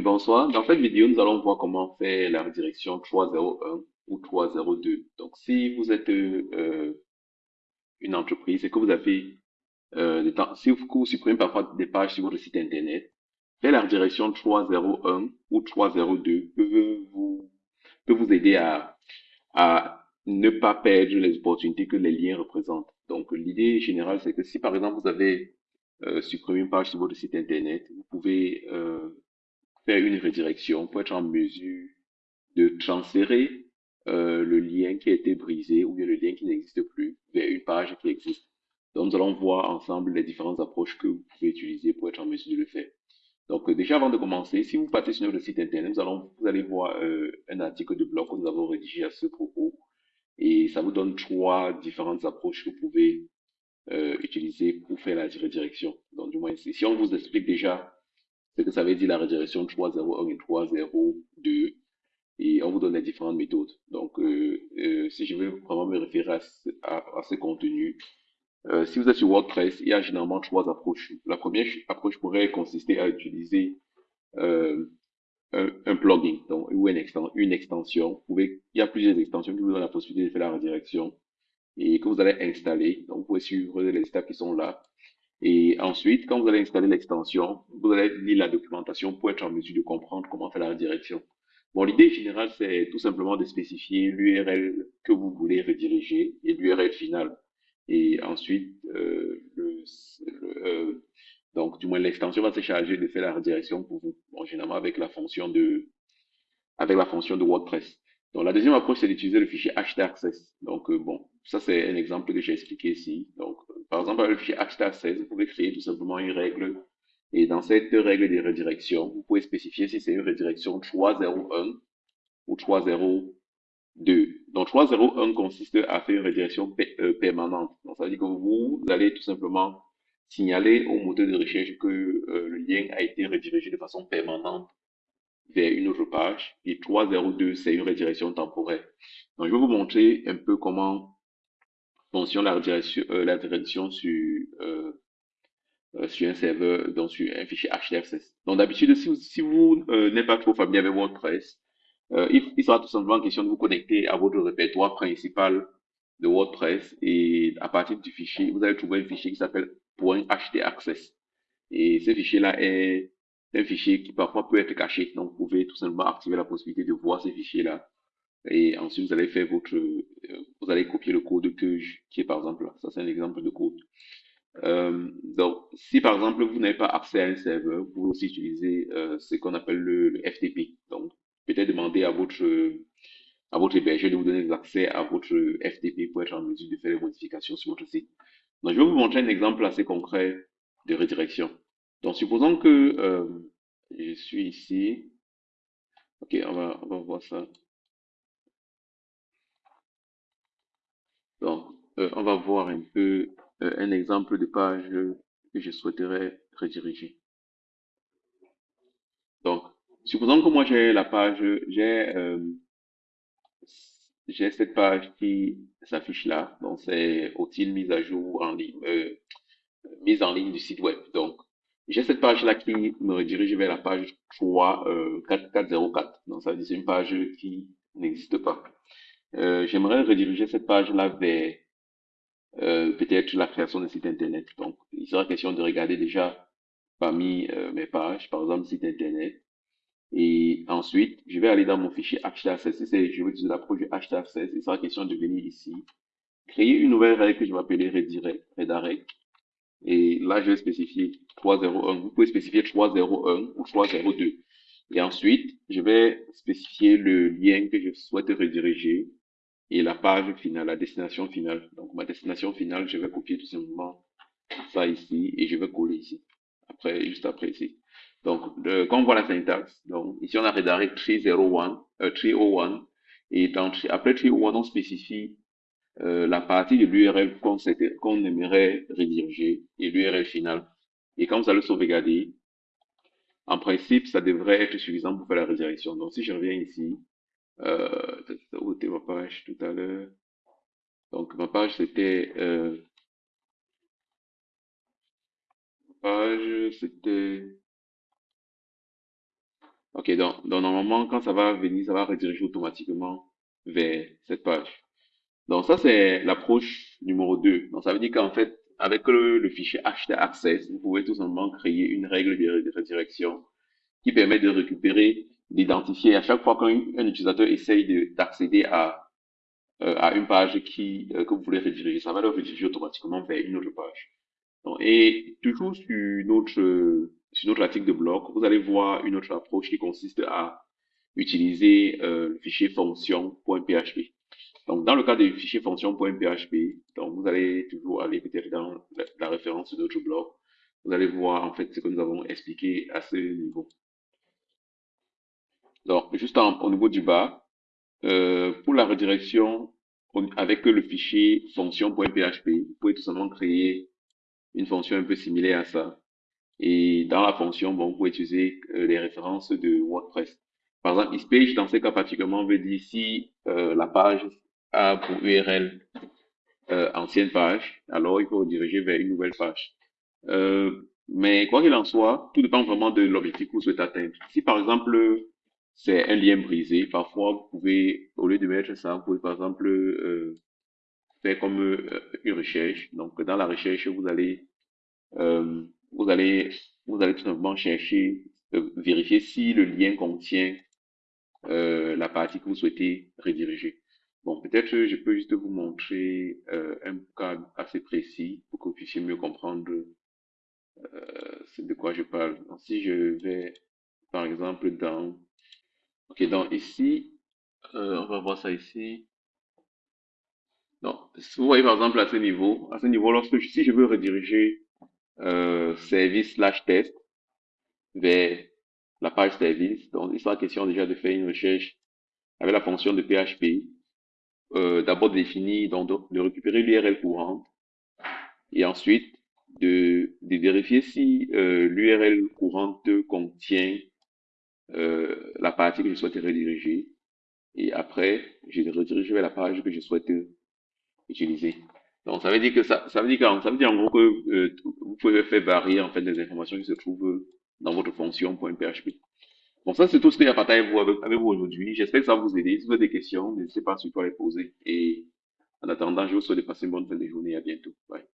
Bonsoir. Dans cette vidéo, nous allons voir comment faire la redirection 301 ou 302. Donc, si vous êtes euh, une entreprise et que vous avez euh, des temps, si vous, supprimez parfois des pages sur votre site internet, faire la redirection 301 ou 302 peut vous, peut vous aider à, à ne pas perdre les opportunités que les liens représentent. Donc, l'idée générale, c'est que si par exemple vous avez euh, supprimé une page sur votre site internet, vous pouvez faire une redirection pour être en mesure de transférer euh, le lien qui a été brisé ou bien le lien qui n'existe plus vers une page qui existe. Donc, nous allons voir ensemble les différentes approches que vous pouvez utiliser pour être en mesure de le faire. Donc, euh, déjà avant de commencer, si vous partez sur notre site internet, nous allons, vous allez voir euh, un article de blog que nous avons rédigé à ce propos. Et ça vous donne trois différentes approches que vous pouvez utiliser pour faire la redirection. Donc, du moins, si on vous explique déjà ce que ça veut dire la redirection 301 et 302, et on vous donne les différentes méthodes. Donc, euh, euh, si je veux vraiment me référer à, ce, à, contenu, euh, si vous êtes sur WordPress, il y a généralement trois approches. La première approche pourrait consister à utiliser un, plugin donc, ou une, extension, il y a plusieurs extensions qui vous donnent la possibilité de faire la redirection et que vous allez installer. Donc, vous pouvez suivre les étapes qui sont là. Et ensuite, quand vous allez installer l'extension, vous allez lire la documentation pour être en mesure de comprendre comment faire la redirection. Bon, l'idée générale, c'est tout simplement de spécifier l'URL que vous voulez rediriger et l'URL final. Et ensuite, euh, le euh, donc du moins l'extension va se charger de faire la redirection pour vous, bon, généralement avec la fonction de avec la fonction de WordPress. Donc la deuxième approche, c'est d'utiliser le fichier htaccess. Donc euh, bon, ça c'est un exemple que j'ai expliqué ici. Donc par exemple, avec le fichier htaccess, vous pouvez créer tout simplement une règle. Et dans cette règle de redirection, vous pouvez spécifier si c'est une redirection 301 ou 302. Donc 301 consiste à faire une redirection euh, permanente. Donc ça veut dire que vous allez tout simplement signaler au moteur de recherche que euh, le lien a été redirigé de façon permanente vers une autre page. Et 302, c'est une redirection temporaire. Donc je vais vous montrer un peu comment fonctionne la redirection, euh, euh, euh, sur un serveur, donc sur un fichier HTFS. Donc d'habitude, si vous, n'êtes pas trop familier avec WordPress, il, sera tout simplement question de vous connecter à votre répertoire principal de WordPress et à partir du fichier, vous allez trouver un fichier qui s'appelle .htaccess. Et ce fichier-là est un fichier qui parfois peut être caché. Donc, vous pouvez tout simplement activer la possibilité de voir ce fichier-là. Et ensuite, vous allez faire votre, euh, vous allez copier le code que je, qui est par exemple là. Ça, c'est un exemple de code. Euh, donc, si par exemple vous n'avez pas accès à un serveur, vous pouvez aussi utiliser euh, ce qu'on appelle le, FTP. Donc, peut-être demander à votre à votre hébergeur de vous donner accès à votre FTP pour être en mesure de faire les modifications sur votre site. Donc, je vais vous montrer un exemple assez concret de redirection. Donc, supposons que euh, je suis ici. Ok, on va, on va voir ça. Donc, euh, on va voir un peu euh, un exemple de page que je souhaiterais rediriger. Donc, supposons que moi j'ai la page, j'ai euh, j'ai cette page qui s'affiche là. Donc, c'est outil mise à jour en ligne, euh, mise en ligne du site web. Donc, j'ai cette page-là qui me redirige vers la page 3, euh, 4404. Donc, ça veut dire une page qui n'existe pas. Euh, J'aimerais rediriger cette page-là vers euh, peut-être la création d'un site internet. Donc, il sera question de regarder déjà parmi euh, mes pages, par exemple, site internet. Et ensuite, je vais aller dans mon fichier HTML16. Si c'est, je veux utiliser l'approche du HTML16, il sera question de venir ici, créer une nouvelle règle que je vais appeler redirect, redirect. Et là, je vais spécifier 301. Vous pouvez spécifier 301 ou 302. Et ensuite, je vais spécifier le lien que je souhaite rediriger et la page finale, la destination finale. Donc, ma destination finale, je vais copier tout simplement ça ici et je vais coller ici. Après, juste après ici. Donc, de, quand on voit la syntaxe, donc, ici, on a redirect 301, euh, 301, et dans, après 301, on spécifie euh, la partie de l'URL qu'on qu'on aimerait rediriger et l'URL final. Et quand vous allez sauvegarder, en principe, ça devrait être suffisant pour faire la redirection. Donc, si je reviens ici, euh, où était ma page tout à l'heure? Donc, ma page, c'était, euh, page, c'était, Ok, donc, donc normalement, quand ça va venir, ça va rediriger automatiquement vers cette page. Donc ça, c'est l'approche numéro 2. Donc ça veut dire qu'en fait, avec le, le fichier HT-Access, vous pouvez tout simplement créer une règle de redirection qui permet de récupérer, d'identifier à chaque fois qu'un utilisateur essaye d'accéder à, euh, à une page qui, euh, que vous voulez rediriger, ça va le rediriger automatiquement vers une autre page. Donc, et toujours sur notre, sur notre article de blog, vous allez voir une autre approche qui consiste à utiliser euh, le fichier fonction.php. Donc, dans le cas du fichier fonction.php, donc vous allez toujours aller peut-être dans la, référence de notre blog. Vous allez voir en fait ce que nous avons expliqué à ce niveau. Donc, juste en, au niveau du bas, euh, pour la redirection avec le fichier fonction.php, vous pouvez tout simplement créer une fonction un peu similaire à ça. Et dans la fonction, bon, vous pouvez utiliser euh, les références de WordPress. Par exemple, ispage, dans ce cas particulièrement, veut dire si euh, la page a pour URL euh, ancienne page, alors il faut rediriger vers une nouvelle page. Euh, mais quoi qu'il en soit, tout dépend vraiment de l'objectif que vous souhaitez atteindre. Si par exemple, c'est un lien brisé, parfois vous pouvez, au lieu de mettre ça, vous pouvez par exemple euh, faire comme euh, une recherche. Donc dans la recherche, vous allez euh, vous allez vous allez tout simplement chercher, euh, vérifier si le lien contient euh, la partie que vous souhaitez rediriger. Bon, peut-être je peux juste vous montrer un cas assez précis pour que vous puissiez mieux comprendre de quoi je parle. Donc, si je vais, par exemple, dans... Ok, donc ici, euh, on va voir ça ici. Donc, vous voyez par exemple à ce niveau, à ce niveau, lorsque si je veux rediriger euh, service slash test vers la page service, donc il sera question déjà de faire une recherche avec la fonction de PHP, euh, d'abord définir, donc de récupérer l'URL courante, et ensuite de, de vérifier si euh, l'URL courante contient euh, la partie que je souhaite rediriger, et après, je redirige vers la page que je souhaite utiliser. Donc, ça veut dire que ça, ça veut dire que, ça veut dire en gros que euh, vous pouvez faire varier en fait les informations qui se trouvent dans votre fonction .php. Bon, ça, c'est tout ce que j'ai partagé avec, avec vous aujourd'hui. J'espère que ça va vous aider. Si vous avez des questions, n'hésitez pas surtout à les poser. Et en attendant, je vous souhaite de passer une bonne fin de journée. À bientôt. Bye.